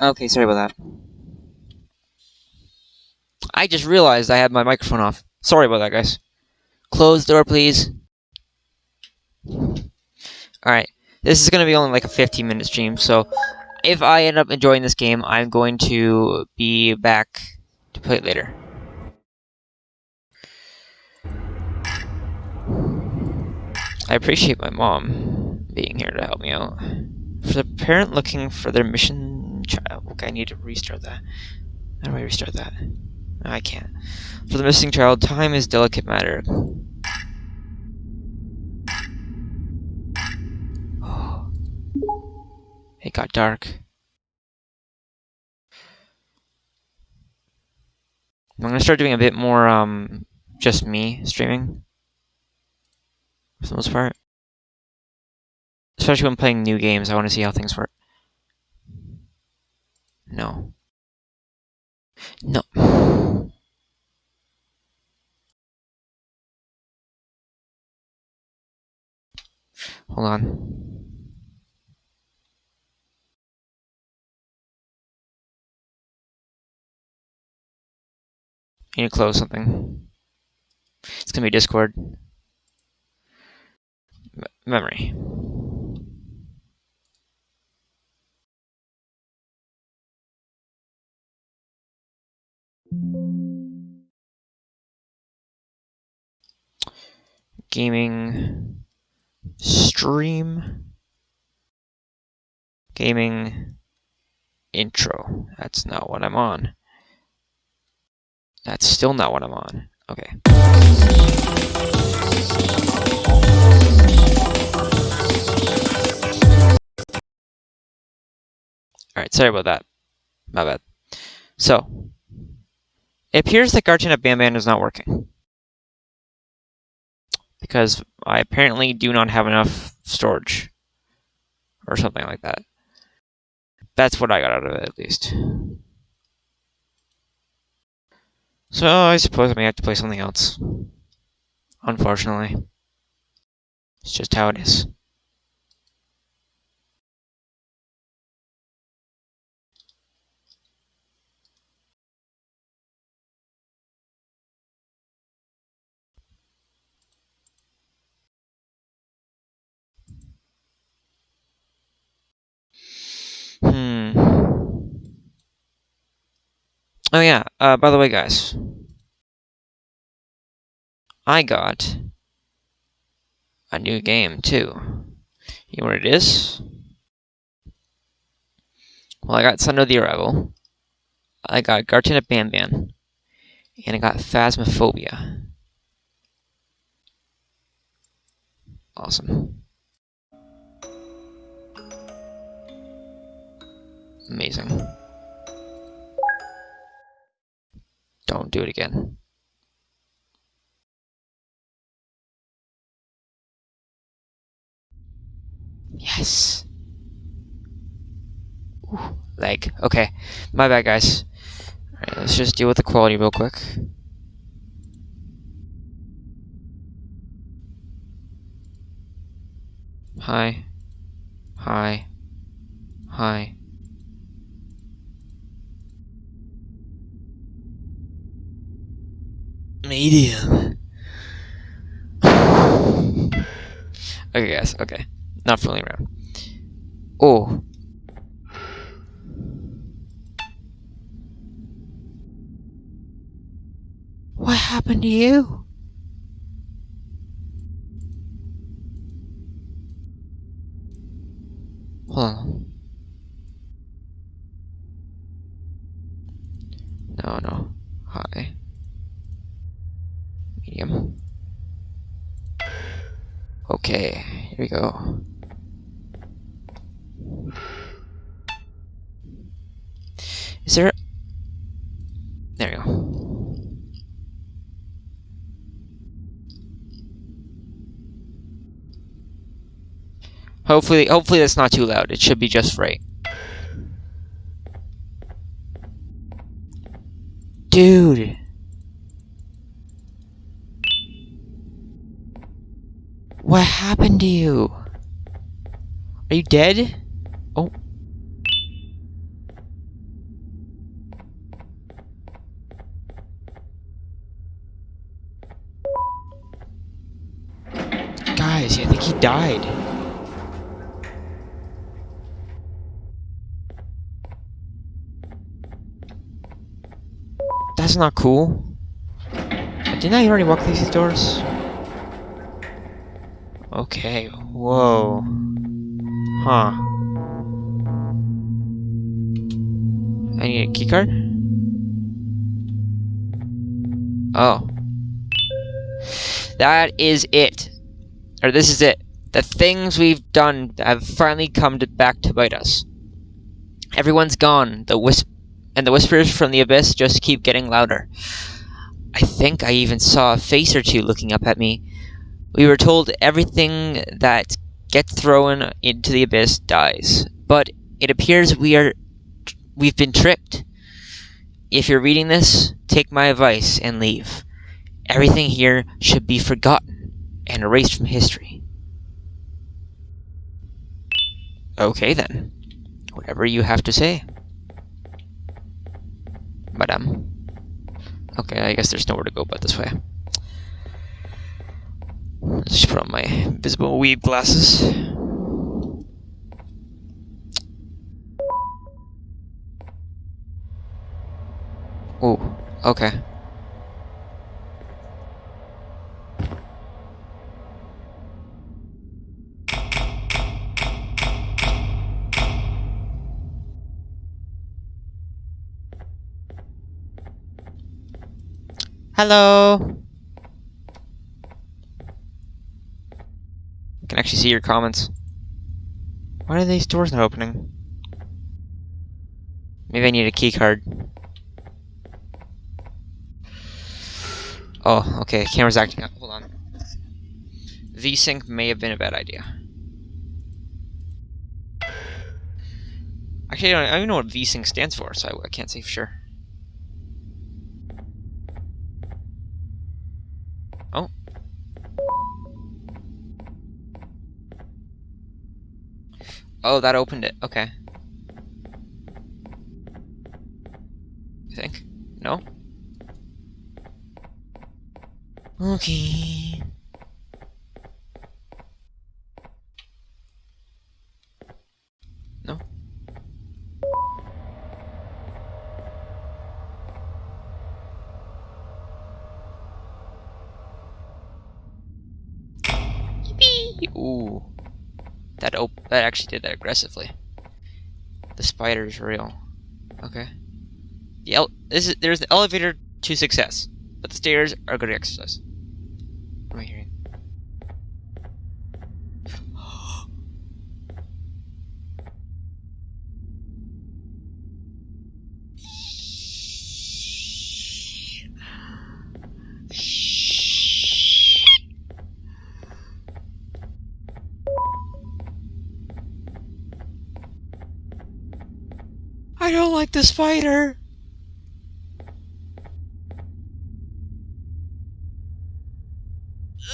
Okay, sorry about that. I just realized I had my microphone off. Sorry about that, guys. Close the door, please. Alright, this is going to be only like a 15 minute stream, so if I end up enjoying this game, I'm going to be back to play it later. I appreciate my mom being here to help me out. For the parent looking for their mission child. Okay, I need to restart that. How do I restart that? I can't. For the missing child, time is delicate matter. It got dark. I'm gonna start doing a bit more, um, just me streaming. For the most part. Especially when playing new games, I want to see how things work. No. No. Hold on. I need to close something. It's gonna be Discord. M memory. Gaming stream gaming intro. That's not what I'm on. That's still not what I'm on. Okay. Alright, sorry about that. My bad. So, it appears that Garten Banban is not working. Because I apparently do not have enough storage. Or something like that. That's what I got out of it, at least. So I suppose I may have to play something else. Unfortunately. It's just how it is. Hmm. Oh yeah, uh, by the way, guys. I got a new game, too. You know what it is? Well, I got Son of the Arrival. I got Garten of Banban. And I got Phasmophobia. Awesome. Amazing. Don't do it again. Yes. Ooh, leg. Okay. My bad, guys. Alright, let's just deal with the quality real quick. Hi. Hi. Hi. Medium. okay, guys. Okay. Not fooling around. Oh. What happened to you? Hold on. No, no. Hi. Medium. Okay, here we go. Is there... There we go. Hopefully, hopefully that's not too loud. It should be just right. Dude. What happened to you? Are you dead? Oh. Guys, I think he died. That's not cool. Didn't I already walk through these doors? Okay, whoa. Huh. I need a keycard? Oh. That is it. Or this is it. The things we've done have finally come to, back to bite us. Everyone's gone. The wisp and the whispers from the abyss just keep getting louder. I think I even saw a face or two looking up at me. We were told everything that gets thrown into the abyss dies, but it appears we are we've been tricked. If you're reading this, take my advice and leave. Everything here should be forgotten and erased from history. Okay then. Whatever you have to say. Madame. Okay, I guess there's nowhere to go but this way. Just put on my visible weed glasses. Oh, okay. Hello. Can actually see your comments. Why are these doors not opening? Maybe I need a key card. Oh, okay, camera's acting up. Hold on. V-Sync may have been a bad idea. Actually, I don't, I don't even know what V-Sync stands for, so I, I can't say for sure. Oh, that opened it. Okay. I think. No? Okay. No? Yippee! Ooh. That op that actually did that aggressively. The spider's real. Okay. The this is there's the elevator to success, but the stairs are good exercise. What am I hearing? I don't like the spider.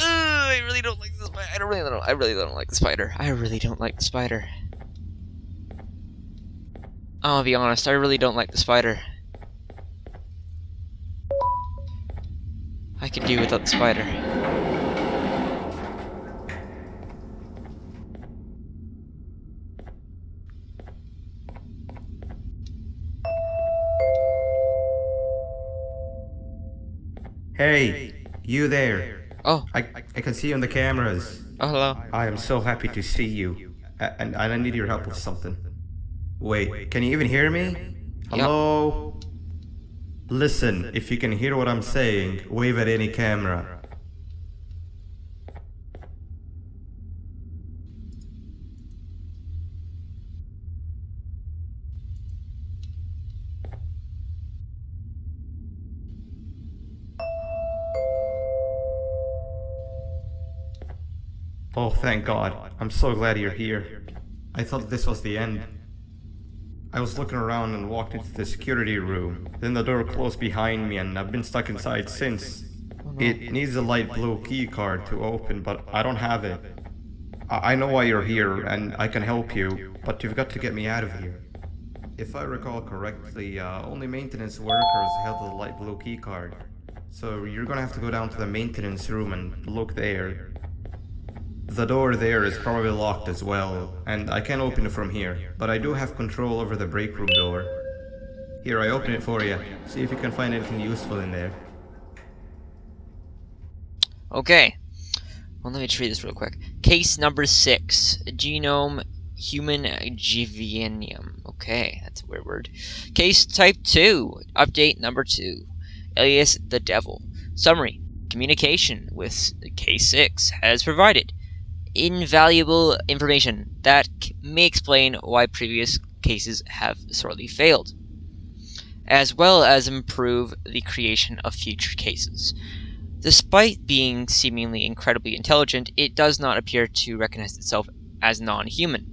Ugh, I really don't like the spider. I don't really don't. I really don't like the spider. I really don't like the spider. I'll be honest. I really don't like the spider. I could do without the spider. Hey, you there. Oh, I, I can see you on the cameras. oh hello. I am so happy to see you. And, and I need your help with something. Wait, can you even hear me? Hello? Listen, if you can hear what I'm saying, wave at any camera. Oh, thank God. I'm so glad you're here. I thought this was the end. I was looking around and walked into the security room. Then the door closed behind me and I've been stuck inside since. It needs a light blue key card to open, but I don't have it. I know why you're here and I can help you, but you've got to get me out of here. If I recall correctly, uh, only maintenance workers held the light blue key card. So you're gonna have to go down to the maintenance room and look there. The door there is probably locked as well, and I can't open it from here, but I do have control over the break room door. Here, I open it for you. See if you can find anything useful in there. Okay. Well, let me just read this real quick. Case number six genome human Givanium. Okay, that's a weird word. Case type 2, update number 2, alias the devil. Summary Communication with K6 has provided invaluable information that may explain why previous cases have sorely failed, as well as improve the creation of future cases. Despite being seemingly incredibly intelligent, it does not appear to recognize itself as non human.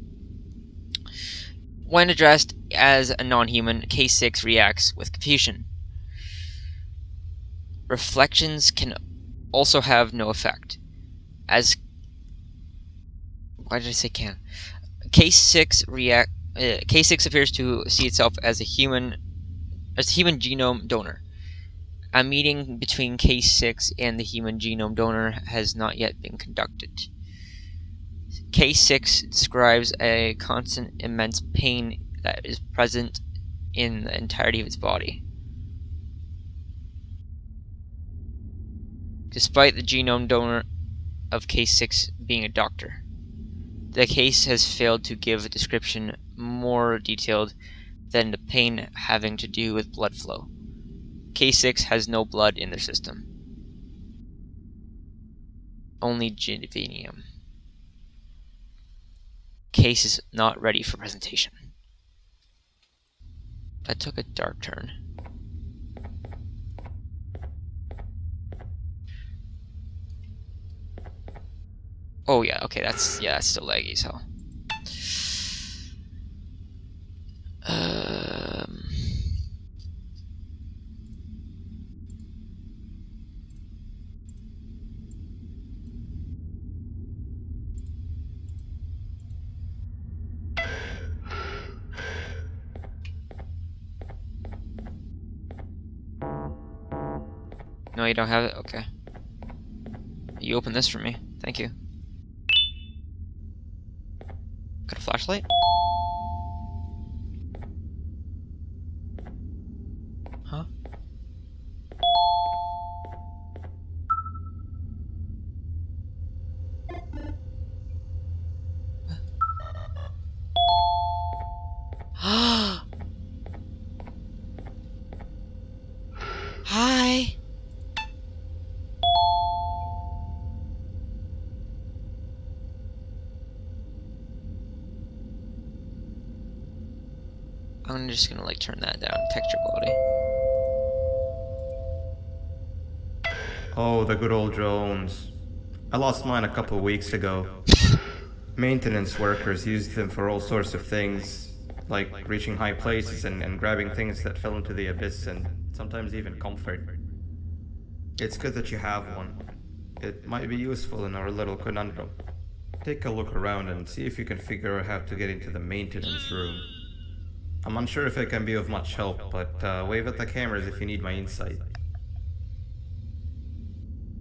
When addressed as a non human, K6 reacts with confusion. Reflections can also have no effect, as why did I say can? K6 react. Uh, K6 appears to see itself as a human, as a human genome donor. A meeting between K6 and the human genome donor has not yet been conducted. K6 describes a constant immense pain that is present in the entirety of its body. Despite the genome donor of K6 being a doctor. The case has failed to give a description more detailed than the pain having to do with blood flow. K6 has no blood in their system. Only Givanium. Case is not ready for presentation. That took a dark turn. Oh yeah, okay, that's yeah, that's still laggy, so. Um. No, you don't have it? Okay. You open this for me. Thank you. Got a flashlight? Huh? Hi. I'm just gonna like turn that down, texture quality. Oh, the good old drones. I lost mine a couple weeks ago. Maintenance workers used them for all sorts of things, like reaching high places and, and grabbing things that fell into the abyss and sometimes even comfort. It's good that you have one. It might be useful in our little conundrum. Take a look around and see if you can figure out how to get into the maintenance room. I'm unsure if it can be of much help, but uh, wave at the cameras if you need my insight.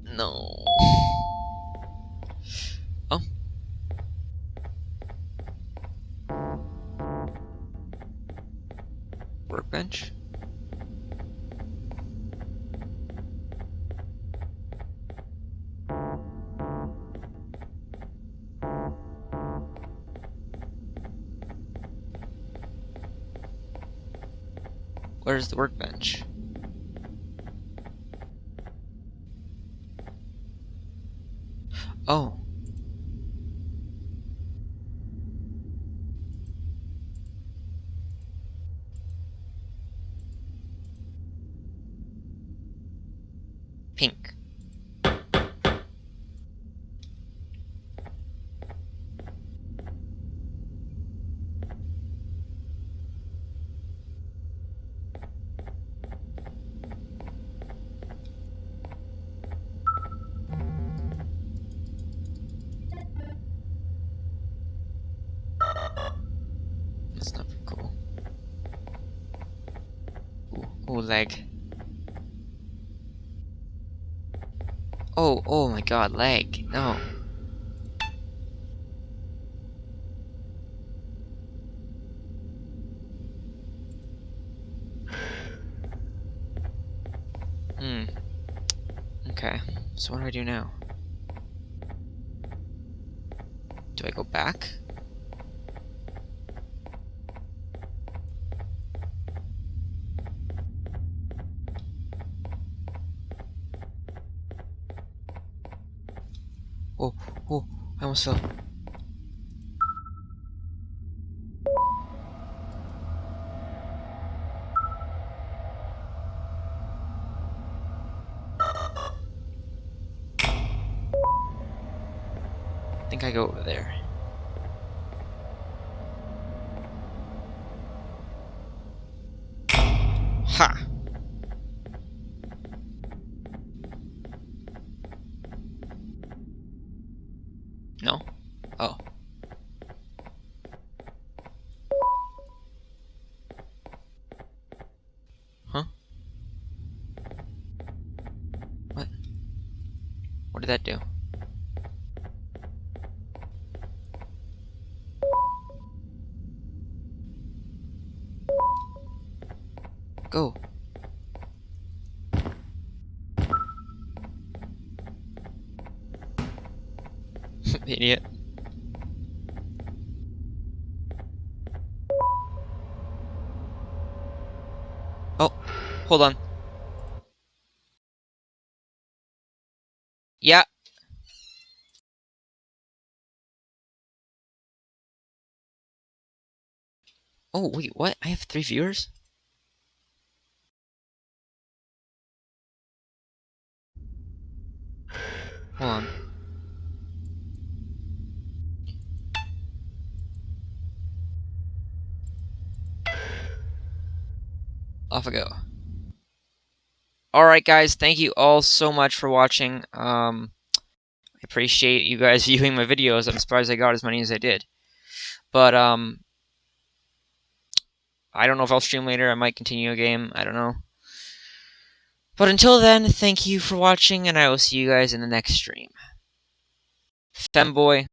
No. Where's the workbench? Oh. Pink. Oh, leg! Oh, oh my god, Leg No. Hmm. Okay. So what do I do now? Do I go back? Oh, I. I think I go over there. Ha! No? Oh. Huh? What? What did that do? Go. Idiot. Oh, hold on. Oh, wait, what? I have three viewers? Hold on. Off I go. Alright guys, thank you all so much for watching. Um, I appreciate you guys viewing my videos. I'm surprised I got as many as I did. But, um, I don't know if I'll stream later. I might continue a game. I don't know. But until then, thank you for watching, and I will see you guys in the next stream. Femboy